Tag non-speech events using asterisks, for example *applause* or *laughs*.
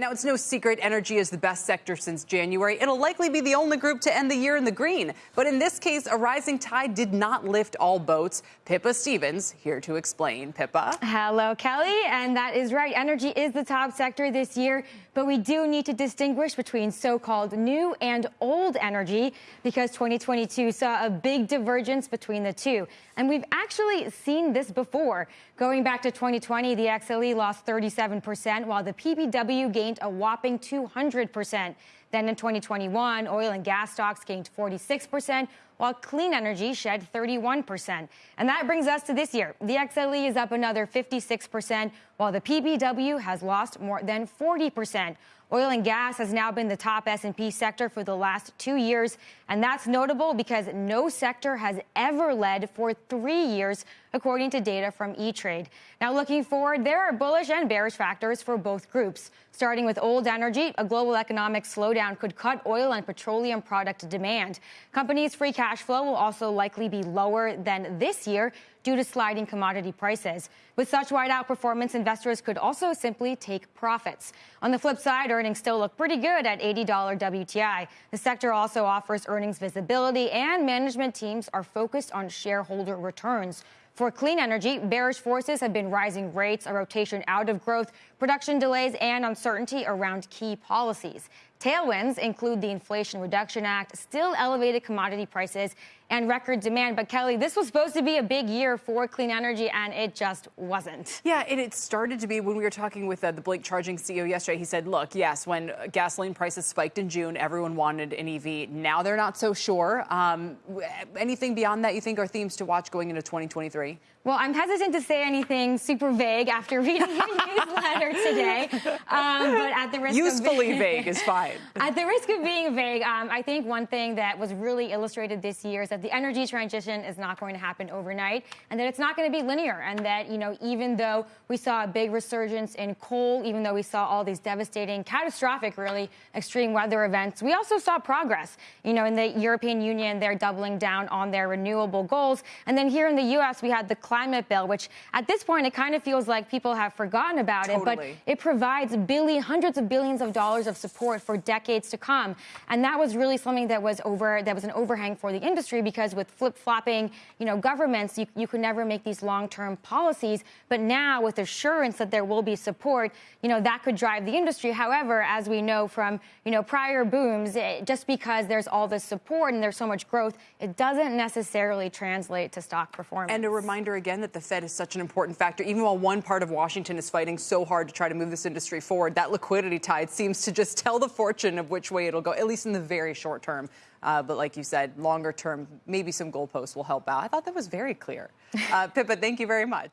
Now, it's no secret energy is the best sector since January. It'll likely be the only group to end the year in the green. But in this case, a rising tide did not lift all boats. Pippa Stevens here to explain. Pippa. Hello, Kelly. And that is right. Energy is the top sector this year. But we do need to distinguish between so called new and old energy because 2022 saw a big divergence between the two. And we've actually seen this before. Going back to 2020, the XLE lost 37%, while the PBW gained a whopping 200%. Then in 2021, oil and gas stocks gained 46%, while clean energy shed 31%. And that brings us to this year. The XLE is up another 56%, while the PBW has lost more than 40%. Oil and gas has now been the top S&P sector for the last two years, and that's notable because no sector has ever led for three years, according to data from E-Trade. Now, looking forward, there are bullish and bearish factors for both groups. Starting with old energy, a global economic slowdown could cut oil and petroleum product demand. Companies' free cash flow will also likely be lower than this year due to sliding commodity prices. With such wide outperformance, investors could also simply take profits. On the flip side, earnings still look pretty good at $80 WTI. The sector also offers earnings visibility, and management teams are focused on shareholder returns. For clean energy, bearish forces have been rising rates, a rotation out of growth, production delays, and uncertainty around key policies. Tailwinds include the Inflation Reduction Act, still elevated commodity prices, and record demand. But Kelly, this was supposed to be a big year for clean energy, and it just wasn't. Yeah, and it started to be when we were talking with uh, the Blink Charging CEO yesterday. He said, look, yes, when gasoline prices spiked in June, everyone wanted an EV. Now they're not so sure. Um, anything beyond that you think are themes to watch going into 2023? Well, I'm hesitant to say anything super vague after reading your *laughs* newsletter today. Um, but at the risk usefully of *laughs* vague is fine. At the risk of being vague, um, I think one thing that was really illustrated this year is that the energy transition is not going to happen overnight, and that it's not going to be linear, and that you know even though we saw a big resurgence in coal, even though we saw all these devastating, catastrophic, really extreme weather events, we also saw progress. You know, in the European Union, they're doubling down on their renewable goals, and then here in the U.S., we had the climate bill, which at this point it kind of feels like people have forgotten about totally. it, but it provides billion, hundreds hundreds of billions of dollars of support for decades to come. And that was really something that was over that was an overhang for the industry because with flip-flopping, you know, governments, you, you could never make these long-term policies. But now with assurance that there will be support, you know, that could drive the industry. However, as we know from, you know, prior booms, it, just because there's all this support and there's so much growth, it doesn't necessarily translate to stock performance. And a reminder again that the Fed is such an important factor. Even while one part of Washington is fighting so hard to try to move this industry forward, that liquidity tide seems to just tell the fortune of which way it'll go, at least in the very short term. Uh, but like you said, longer term, maybe some goalposts will help out. I thought that was very clear. Uh, Pippa, thank you very much.